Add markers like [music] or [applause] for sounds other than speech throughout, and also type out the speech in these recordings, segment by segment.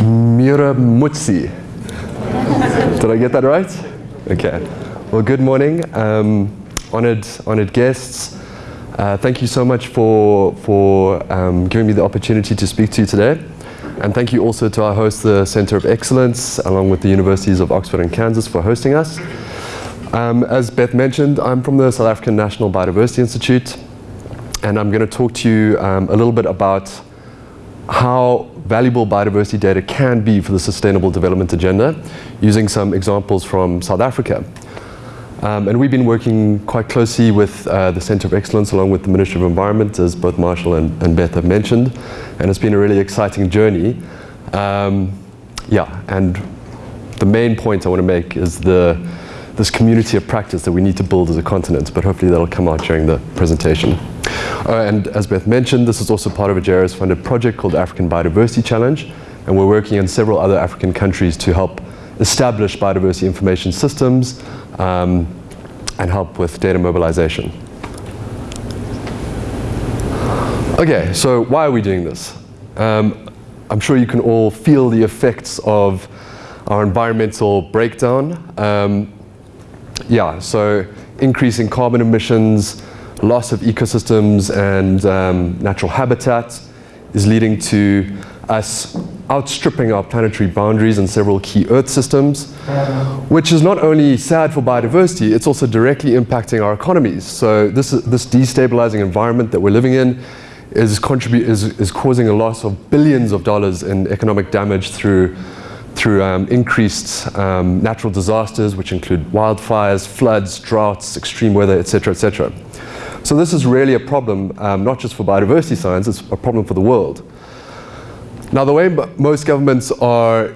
Miramutsi. Did I get that right? Okay. Well, good morning, um, honored, honored guests. Uh, thank you so much for, for um, giving me the opportunity to speak to you today. And thank you also to our host, the Center of Excellence, along with the Universities of Oxford and Kansas for hosting us. Um, as Beth mentioned, I'm from the South African National Biodiversity Institute, and I'm going to talk to you um, a little bit about how valuable biodiversity data can be for the Sustainable Development Agenda, using some examples from South Africa. Um, and we've been working quite closely with uh, the Center of Excellence along with the Ministry of Environment, as both Marshall and, and Beth have mentioned. And it's been a really exciting journey. Um, yeah, and the main point I want to make is the, this community of practice that we need to build as a continent, but hopefully that'll come out during the presentation. Uh, and as Beth mentioned, this is also part of a JRS funded project called African Biodiversity Challenge, and we're working in several other African countries to help establish biodiversity information systems um, and help with data mobilization. Okay, so why are we doing this? Um, I'm sure you can all feel the effects of our environmental breakdown. Um, yeah, so increasing carbon emissions, loss of ecosystems and um, natural habitat is leading to us outstripping our planetary boundaries in several key Earth systems, which is not only sad for biodiversity, it's also directly impacting our economies. So this, this destabilizing environment that we're living in is, contribute, is, is causing a loss of billions of dollars in economic damage through, through um, increased um, natural disasters, which include wildfires, floods, droughts, extreme weather, etc., etc. So this is really a problem, um, not just for biodiversity science, it's a problem for the world. Now the way most governments are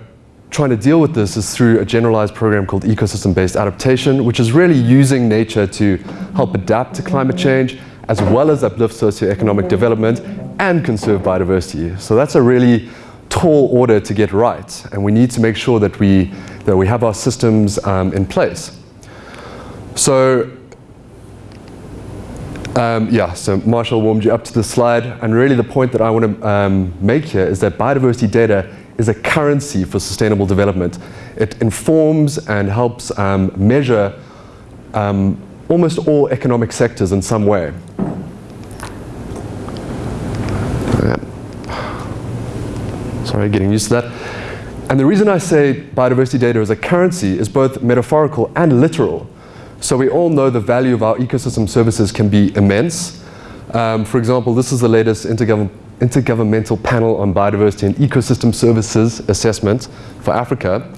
trying to deal with this is through a generalized program called ecosystem-based adaptation, which is really using nature to help adapt to climate change, as well as uplift socioeconomic development and conserve biodiversity. So that's a really tall order to get right, and we need to make sure that we, that we have our systems um, in place. So um, yeah, so Marshall warmed you up to the slide, and really the point that I want to um, make here is that biodiversity data is a currency for sustainable development. It informs and helps um, measure um, almost all economic sectors in some way. Sorry, getting used to that. And the reason I say biodiversity data is a currency is both metaphorical and literal. So we all know the value of our ecosystem services can be immense. Um, for example, this is the latest intergov intergovernmental panel on biodiversity and ecosystem services assessment for Africa.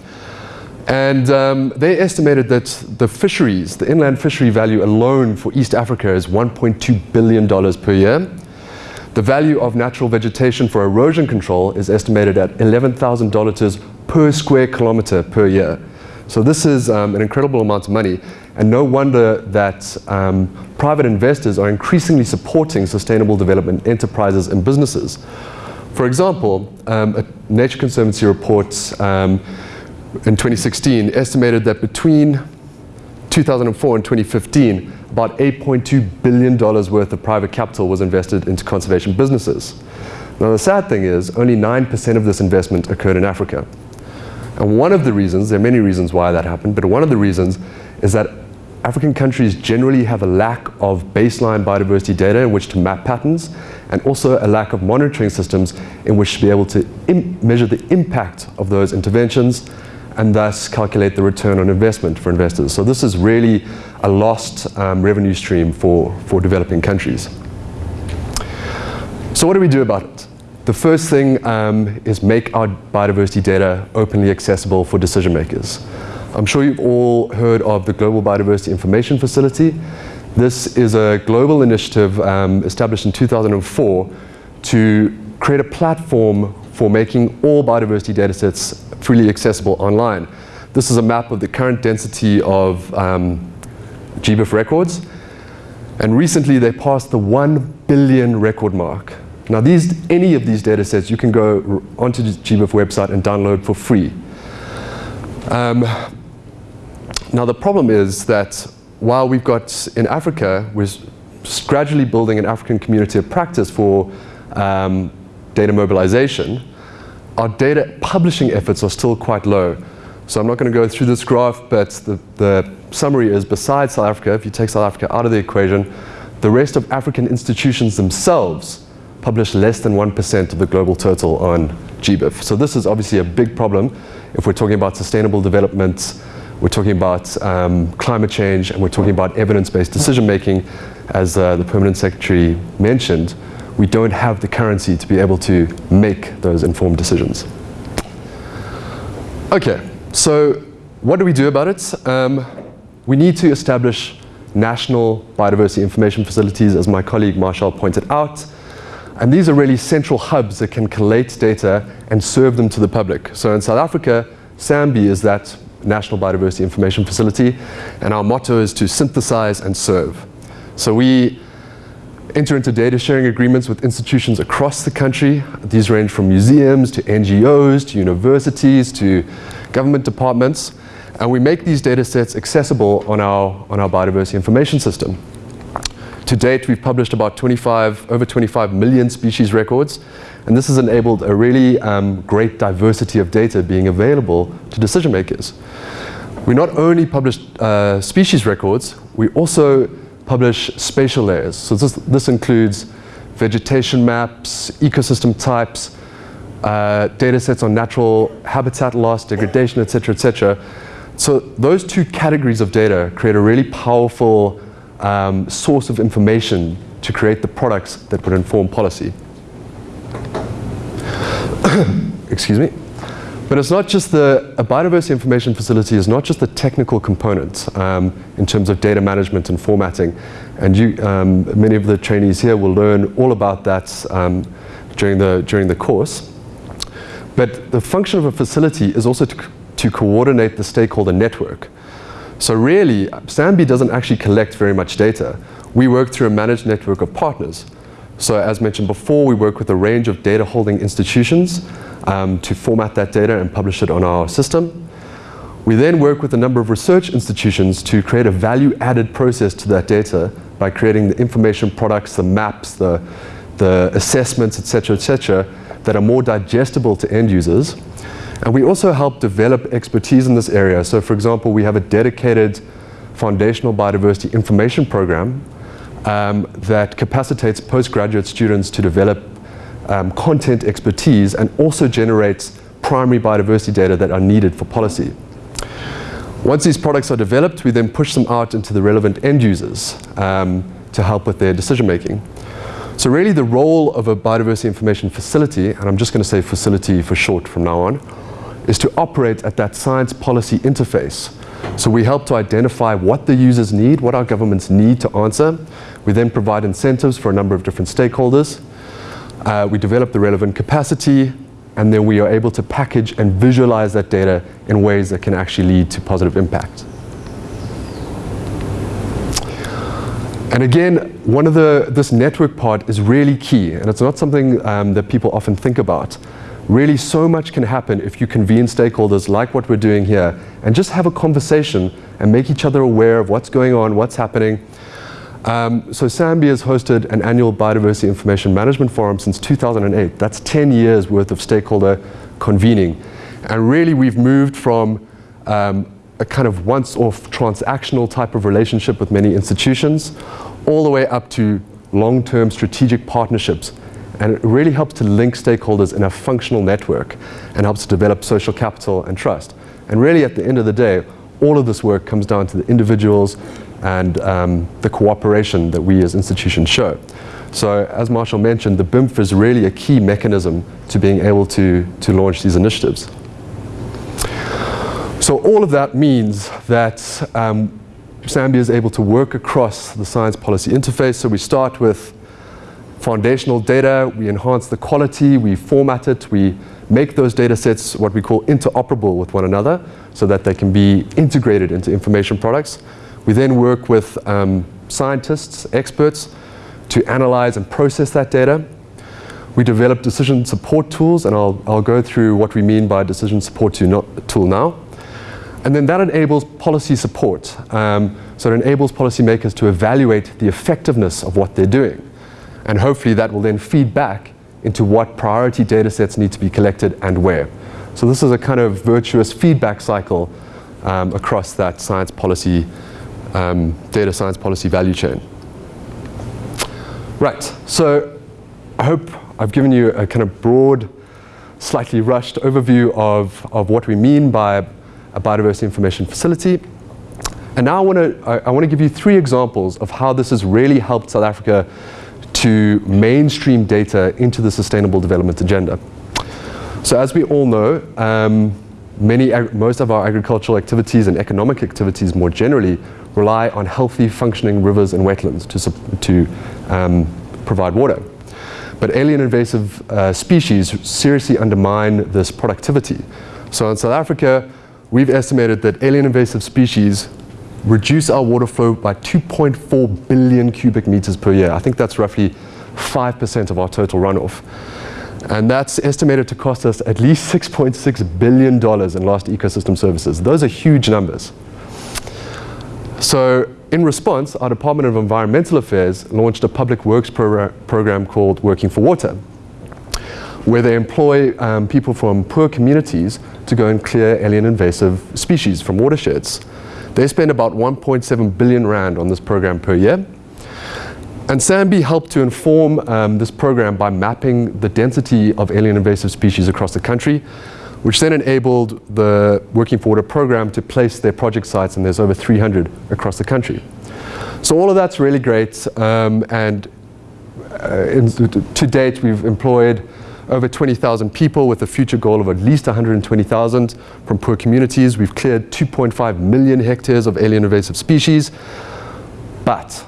And um, they estimated that the fisheries, the inland fishery value alone for East Africa is $1.2 billion per year. The value of natural vegetation for erosion control is estimated at $11,000 per square kilometer per year. So this is um, an incredible amount of money, and no wonder that um, private investors are increasingly supporting sustainable development enterprises and businesses. For example, um, a Nature Conservancy report um, in 2016 estimated that between 2004 and 2015, about $8.2 billion worth of private capital was invested into conservation businesses. Now the sad thing is, only 9% of this investment occurred in Africa. And one of the reasons, there are many reasons why that happened, but one of the reasons is that African countries generally have a lack of baseline biodiversity data in which to map patterns and also a lack of monitoring systems in which to be able to measure the impact of those interventions and thus calculate the return on investment for investors. So this is really a lost um, revenue stream for, for developing countries. So what do we do about it? The first thing um, is make our biodiversity data openly accessible for decision makers. I'm sure you've all heard of the Global Biodiversity Information Facility. This is a global initiative um, established in 2004 to create a platform for making all biodiversity datasets freely accessible online. This is a map of the current density of um, GBIF records. And recently they passed the 1 billion record mark. Now these, any of these data sets you can go onto the GBIF website and download for free. Um, now the problem is that while we've got in Africa, we're gradually building an African community of practice for um, data mobilization, our data publishing efforts are still quite low. So I'm not going to go through this graph, but the, the summary is besides South Africa, if you take South Africa out of the equation, the rest of African institutions themselves publish less than 1% of the global total on GBIF. So this is obviously a big problem if we're talking about sustainable development, we're talking about um, climate change, and we're talking about evidence-based decision making, as uh, the Permanent Secretary mentioned, we don't have the currency to be able to make those informed decisions. Okay, so what do we do about it? Um, we need to establish national biodiversity information facilities, as my colleague Marshall pointed out. And these are really central hubs that can collate data and serve them to the public. So in South Africa, SANBI is that National Biodiversity Information Facility, and our motto is to synthesize and serve. So we enter into data sharing agreements with institutions across the country. These range from museums to NGOs to universities to government departments. And we make these data sets accessible on our, on our biodiversity information system. To date, we've published about 25, over 25 million species records, and this has enabled a really um, great diversity of data being available to decision makers. We not only publish uh, species records, we also publish spatial layers. So this, this includes vegetation maps, ecosystem types, uh, data sets on natural habitat loss, degradation, etc., etc. So those two categories of data create a really powerful um, source of information to create the products that would inform policy. [coughs] Excuse me. But it's not just the, a biodiversity information facility is not just the technical component um, in terms of data management and formatting. And you, um, many of the trainees here will learn all about that um, during, the, during the course. But the function of a facility is also to, to coordinate the stakeholder network. So really, SANBI doesn't actually collect very much data. We work through a managed network of partners. So as mentioned before, we work with a range of data holding institutions um, to format that data and publish it on our system. We then work with a number of research institutions to create a value-added process to that data by creating the information products, the maps, the, the assessments, etc., etc., that are more digestible to end users. And we also help develop expertise in this area. So for example, we have a dedicated foundational biodiversity information program um, that capacitates postgraduate students to develop um, content expertise and also generates primary biodiversity data that are needed for policy. Once these products are developed, we then push them out into the relevant end users um, to help with their decision making. So really the role of a biodiversity information facility, and I'm just going to say facility for short from now on, is to operate at that science policy interface. So we help to identify what the users need, what our governments need to answer. We then provide incentives for a number of different stakeholders. Uh, we develop the relevant capacity, and then we are able to package and visualize that data in ways that can actually lead to positive impact. And again, one of the, this network part is really key, and it's not something um, that people often think about. Really, so much can happen if you convene stakeholders like what we're doing here and just have a conversation and make each other aware of what's going on, what's happening, um, so SANBI has hosted an annual biodiversity information management forum since 2008. That's 10 years worth of stakeholder convening. And really we've moved from um, a kind of once-off transactional type of relationship with many institutions all the way up to long-term strategic partnerships. And it really helps to link stakeholders in a functional network and helps to develop social capital and trust. And really at the end of the day, all of this work comes down to the individuals and um, the cooperation that we as institutions show. So as Marshall mentioned, the BIMF is really a key mechanism to being able to, to launch these initiatives. So all of that means that um, SANBI is able to work across the science policy interface. So we start with foundational data, we enhance the quality, we format it, we make those data sets what we call interoperable with one another so that they can be integrated into information products. We then work with um, scientists, experts, to analyze and process that data. We develop decision support tools, and I'll, I'll go through what we mean by decision support tool now. And then that enables policy support. Um, so it enables policymakers to evaluate the effectiveness of what they're doing. And hopefully that will then feed back into what priority data sets need to be collected and where. So this is a kind of virtuous feedback cycle um, across that science policy, um, data science policy value chain. Right, so I hope I've given you a kind of broad, slightly rushed overview of, of what we mean by a biodiversity information facility. And now I want to I, I want to give you three examples of how this has really helped South Africa to mainstream data into the sustainable development agenda. So as we all know, um, many, most of our agricultural activities and economic activities more generally rely on healthy functioning rivers and wetlands to, to um, provide water. But alien invasive uh, species seriously undermine this productivity. So in South Africa, we've estimated that alien invasive species reduce our water flow by 2.4 billion cubic meters per year. I think that's roughly 5% of our total runoff. And that's estimated to cost us at least $6.6 billion in lost ecosystem services. Those are huge numbers. So in response, our Department of Environmental Affairs launched a public works progr program called Working for Water, where they employ um, people from poor communities to go and clear alien invasive species from watersheds. They spend about 1.7 billion rand on this program per year. And SANBI helped to inform um, this program by mapping the density of alien invasive species across the country, which then enabled the Working for Water program to place their project sites, and there's over 300 across the country. So all of that's really great, um, and uh, to date we've employed over 20,000 people with a future goal of at least 120,000 from poor communities. We've cleared 2.5 million hectares of alien invasive species. But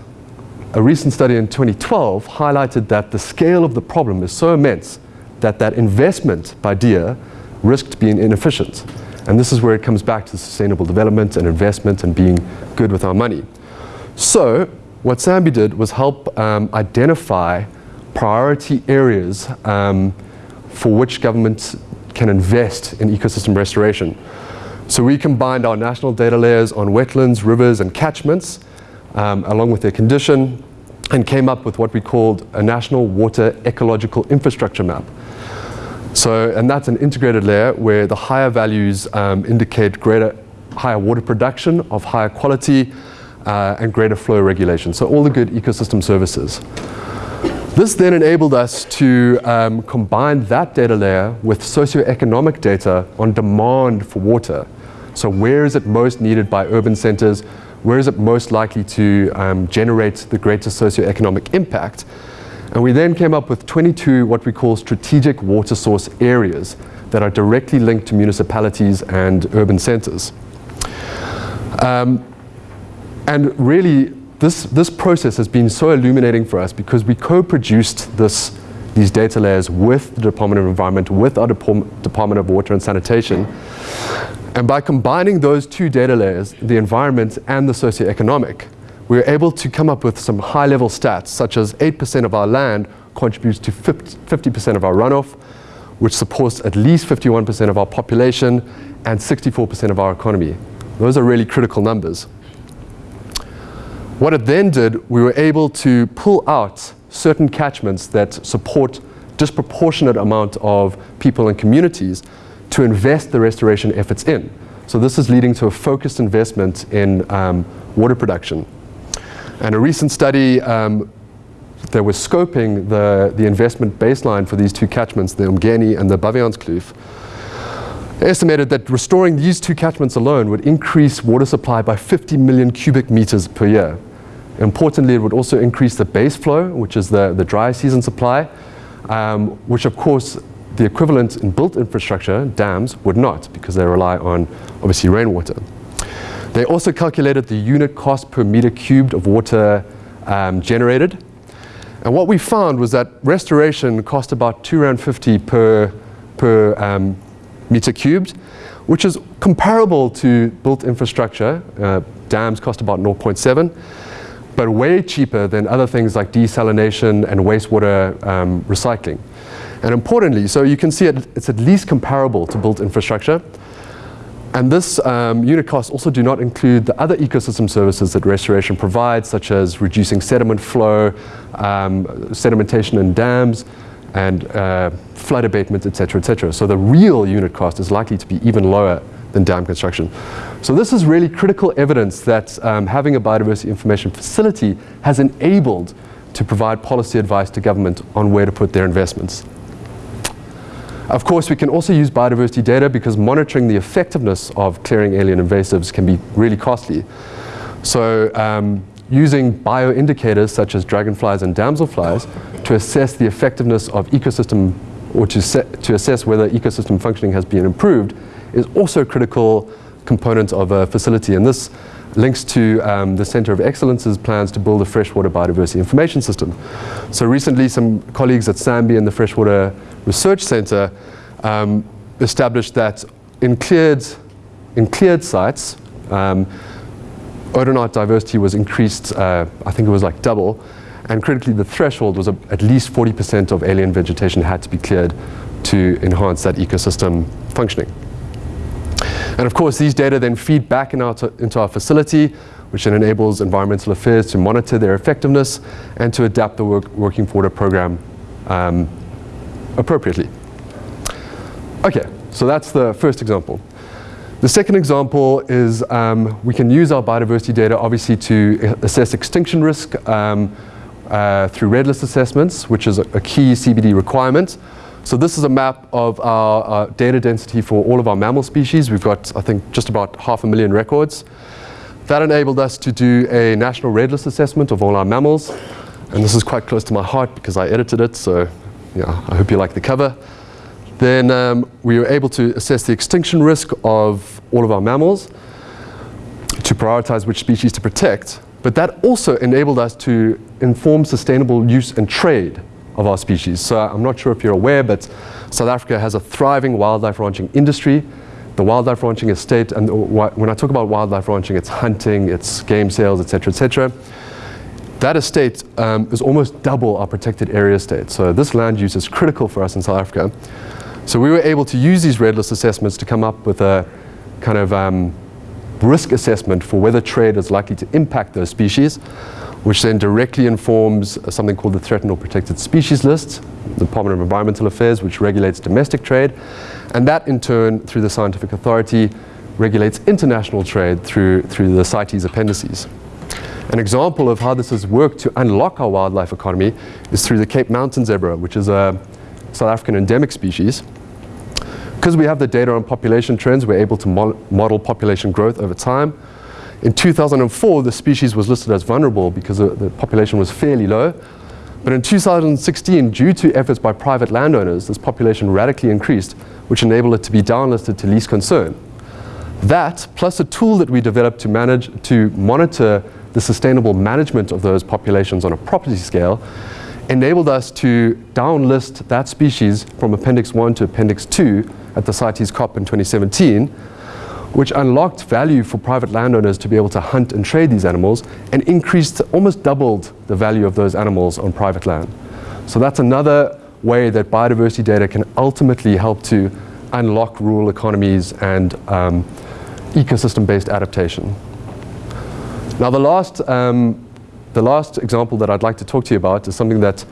a recent study in 2012 highlighted that the scale of the problem is so immense that that investment by DEAR risked being inefficient. And this is where it comes back to sustainable development and investment and being good with our money. So what SANBI did was help um, identify priority areas um, for which governments can invest in ecosystem restoration. So we combined our national data layers on wetlands, rivers, and catchments, um, along with their condition, and came up with what we called a national water ecological infrastructure map. So, and that's an integrated layer where the higher values um, indicate greater, higher water production of higher quality uh, and greater flow regulation. So all the good ecosystem services. This then enabled us to um, combine that data layer with socioeconomic data on demand for water. So where is it most needed by urban centers? Where is it most likely to um, generate the greatest socioeconomic impact? And we then came up with 22 what we call strategic water source areas that are directly linked to municipalities and urban centers. Um, and really, this, this process has been so illuminating for us because we co-produced these data layers with the Department of Environment, with our Department of Water and Sanitation. And by combining those two data layers, the environment and the socioeconomic, we were able to come up with some high-level stats, such as 8% of our land contributes to 50% of our runoff, which supports at least 51% of our population and 64% of our economy. Those are really critical numbers. What it then did, we were able to pull out certain catchments that support disproportionate amount of people and communities to invest the restoration efforts in. So this is leading to a focused investment in um, water production. And a recent study um, that was scoping the, the investment baseline for these two catchments, the Umgeni and the Baviaanskloof, estimated that restoring these two catchments alone would increase water supply by 50 million cubic meters per year. Importantly, it would also increase the base flow, which is the, the dry season supply, um, which of course the equivalent in built infrastructure, dams, would not because they rely on obviously rainwater. They also calculated the unit cost per meter cubed of water um, generated. And what we found was that restoration cost about 2 Rand 50 per, per um, meter cubed, which is comparable to built infrastructure. Uh, dams cost about 0.7 but way cheaper than other things like desalination and wastewater um, recycling. And importantly, so you can see it, it's at least comparable to built infrastructure. And this um, unit costs also do not include the other ecosystem services that restoration provides, such as reducing sediment flow, um, sedimentation in dams, and uh, flood abatement, et cetera, et cetera. So the real unit cost is likely to be even lower than dam construction. So this is really critical evidence that um, having a biodiversity information facility has enabled to provide policy advice to government on where to put their investments. Of course, we can also use biodiversity data because monitoring the effectiveness of clearing alien invasives can be really costly. So um, using bioindicators such as dragonflies and damselflies to assess the effectiveness of ecosystem or to, to assess whether ecosystem functioning has been improved is also a critical component of a facility. And this links to um, the Center of Excellence's plans to build a freshwater biodiversity information system. So recently some colleagues at SANBI and the Freshwater Research Center um, established that in cleared, in cleared sites, um, odonate diversity was increased, uh, I think it was like double, and critically the threshold was at least 40% of alien vegetation had to be cleared to enhance that ecosystem functioning. And of course, these data then feed back in our into our facility, which then enables environmental affairs to monitor their effectiveness and to adapt the work, Working for Water program um, appropriately. Okay, so that's the first example. The second example is um, we can use our biodiversity data obviously to assess extinction risk um, uh, through red list assessments, which is a, a, key CBD requirement. So this is a map of our, our, data density for all of our mammal species. We've got, I think, just about half a million records. That enabled us to do a national red list assessment of all our mammals. And this is quite close to my heart because I edited it, so yeah, I hope you like the cover. Then um, we were able to assess the extinction risk of all of our mammals to prioritize which species to protect. But that also enabled us to inform sustainable use and trade of our species. So I'm not sure if you're aware, but South Africa has a thriving wildlife ranching industry. The wildlife ranching estate, and when I talk about wildlife ranching, it's hunting, it's game sales, et cetera, et cetera. That estate um, is almost double our protected area estate. So this land use is critical for us in South Africa. So we were able to use these red list assessments to come up with a kind of um, risk assessment for whether trade is likely to impact those species, which then directly informs something called the Threatened or Protected Species List, the Department of Environmental Affairs, which regulates domestic trade. And that in turn, through the Scientific Authority, regulates international trade through, through the CITES appendices. An example of how this has worked to unlock our wildlife economy is through the Cape Mountain zebra, which is a South African endemic species. Because we have the data on population trends, we're able to mo model population growth over time. In 2004, the species was listed as vulnerable because the population was fairly low. But in 2016, due to efforts by private landowners, this population radically increased, which enabled it to be downlisted to least concern. That, plus a tool that we developed to manage, to monitor the sustainable management of those populations on a property scale, enabled us to downlist that species from Appendix 1 to Appendix 2 at the CITES COP in 2017, which unlocked value for private landowners to be able to hunt and trade these animals and increased, almost doubled the value of those animals on private land. So that's another way that biodiversity data can ultimately help to unlock rural economies and um, ecosystem-based adaptation. Now the last um, the last example that I'd like to talk to you about is something that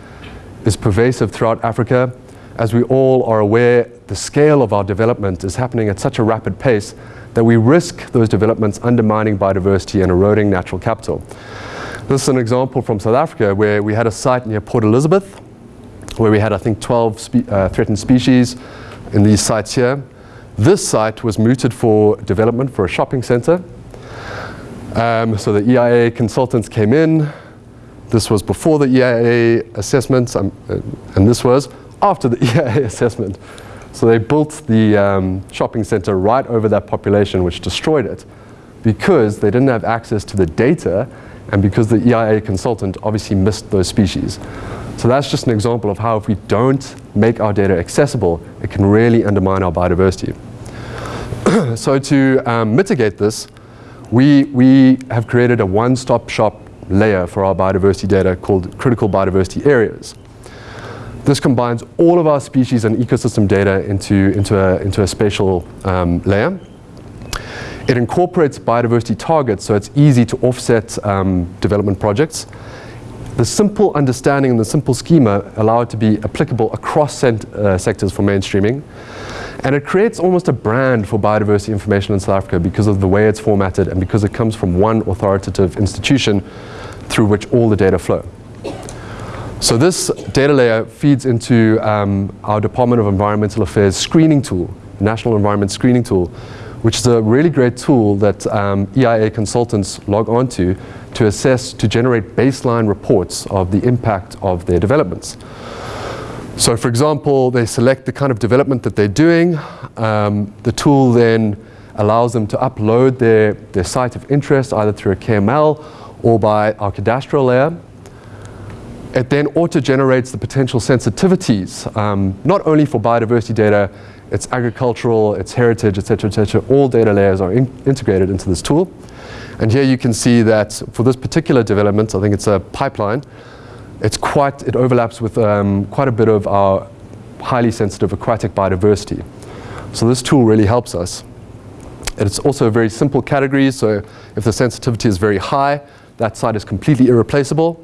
is pervasive throughout Africa. As we all are aware, the scale of our development is happening at such a rapid pace that we risk those developments undermining biodiversity and eroding natural capital. This is an example from South Africa where we had a site near Port Elizabeth where we had, I think, 12 spe uh, threatened species in these sites here. This site was mooted for development for a shopping center um, so the EIA consultants came in. This was before the EIA assessments, um, uh, and this was after the [laughs] EIA assessment. So they built the um, shopping center right over that population, which destroyed it because they didn't have access to the data and because the EIA consultant obviously missed those species. So that's just an example of how if we don't make our data accessible, it can really undermine our biodiversity. [clears throat] so to um, mitigate this, we, we have created a one-stop shop layer for our biodiversity data called critical biodiversity areas. This combines all of our species and ecosystem data into, into, a, into a spatial um, layer. It incorporates biodiversity targets so it's easy to offset um, development projects. the simple understanding and the simple schema allow it to be applicable across uh, sectors for mainstreaming. And it creates almost a brand for biodiversity information in South Africa because of the way it's formatted and because it comes from one authoritative institution through which all the data flow. So this data layer feeds into um, our Department of Environmental Affairs screening tool, National Environment Screening Tool, which is a really great tool that um, EIA consultants log onto to assess, to generate baseline reports of the impact of their developments. So for example, they select the kind of development that they're doing. Um, the tool then allows them to upload their, their site of interest either through a KML or by our cadastral layer. It then auto-generates the potential sensitivities, um, not only for biodiversity data, it's agricultural, it's heritage, etc., etc. All data layers are in integrated into this tool. And here you can see that for this particular development, I think it's a pipeline, it's quite, it overlaps with um, quite a bit of our highly sensitive aquatic biodiversity. So this tool really helps us. It's also a very simple category, so if the sensitivity is very high, that site is completely irreplaceable.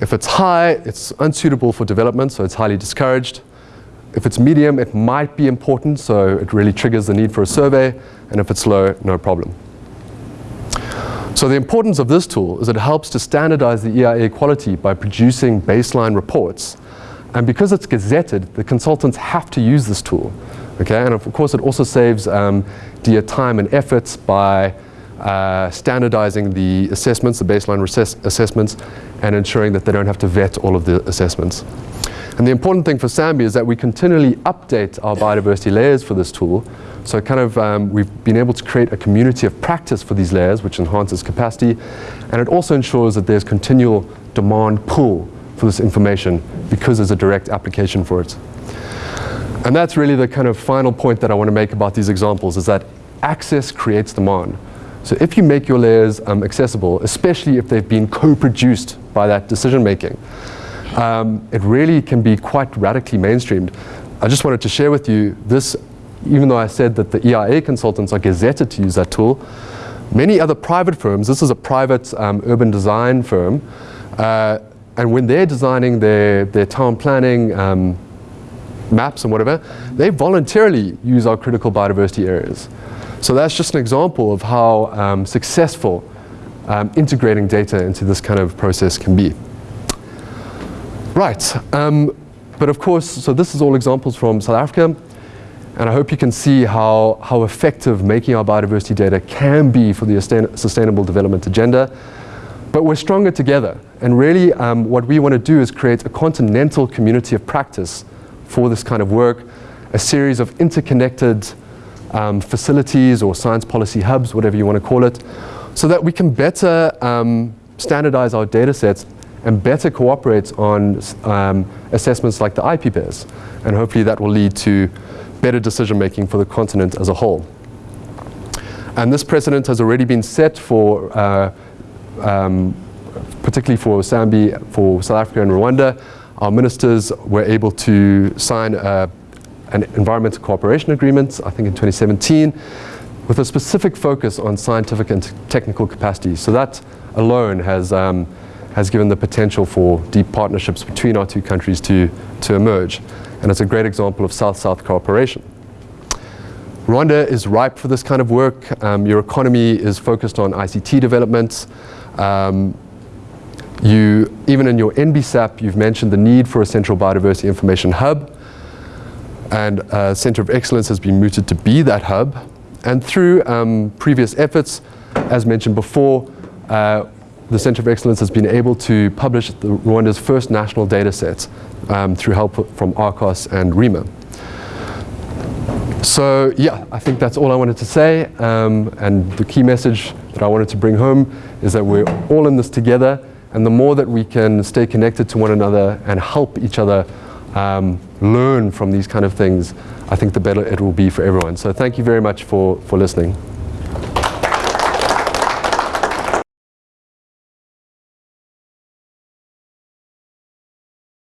If it's high, it's unsuitable for development, so it's highly discouraged. If it's medium, it might be important, so it really triggers the need for a survey. And if it's low, no problem. So the importance of this tool is it helps to standardize the EIA quality by producing baseline reports. And because it's gazetted, the consultants have to use this tool. Okay, and of course it also saves um, DIA time and efforts by uh, standardizing the assessments, the baseline assessments, and ensuring that they don't have to vet all of the assessments. And the important thing for SANBI is that we continually update our biodiversity layers for this tool. So kind of um, we've been able to create a community of practice for these layers, which enhances capacity. And it also ensures that there's continual demand pull for this information because there's a direct application for it. And that's really the kind of final point that I want to make about these examples is that access creates demand. So if you make your layers um, accessible, especially if they've been co-produced by that decision making, um, it really can be quite radically mainstreamed. I just wanted to share with you this, even though I said that the EIA consultants are gazetted to use that tool, many other private firms, this is a private um, urban design firm, uh, and when they're designing their, their town planning um, maps and whatever, they voluntarily use our critical biodiversity areas. So that's just an example of how um, successful um, integrating data into this kind of process can be. Right, um, but of course, so this is all examples from South Africa, and I hope you can see how, how effective making our biodiversity data can be for the sustainable development agenda. But we're stronger together, and really um, what we want to do is create a continental community of practice for this kind of work, a series of interconnected um, facilities or science policy hubs, whatever you want to call it, so that we can better um, standardize our data sets and better cooperate on um, assessments like the IPBES. And hopefully that will lead to better decision making for the continent as a whole. And this precedent has already been set for, uh, um, particularly for SANBI, for South Africa and Rwanda. Our ministers were able to sign a an environmental cooperation agreement, I think in 2017, with a specific focus on scientific and technical capacity. So that alone has, um, has given the potential for deep partnerships between our two countries to, to emerge. And it's a great example of South-South cooperation. Rwanda is ripe for this kind of work. Um, your economy is focused on ICT developments. Um, you, even in your NBSAP, you've mentioned the need for a central biodiversity information hub and uh, Center of Excellence has been mooted to be that hub. And through um, previous efforts, as mentioned before, uh, the Center of Excellence has been able to publish the, Rwanda's first national data set um, through help from ARCOS and REMA. So yeah, I think that's all I wanted to say. Um, and the key message that I wanted to bring home is that we're all in this together. And the more that we can stay connected to one another and help each other um, learn from these kind of things, I think the better it will be for everyone. So thank you very much for, for listening.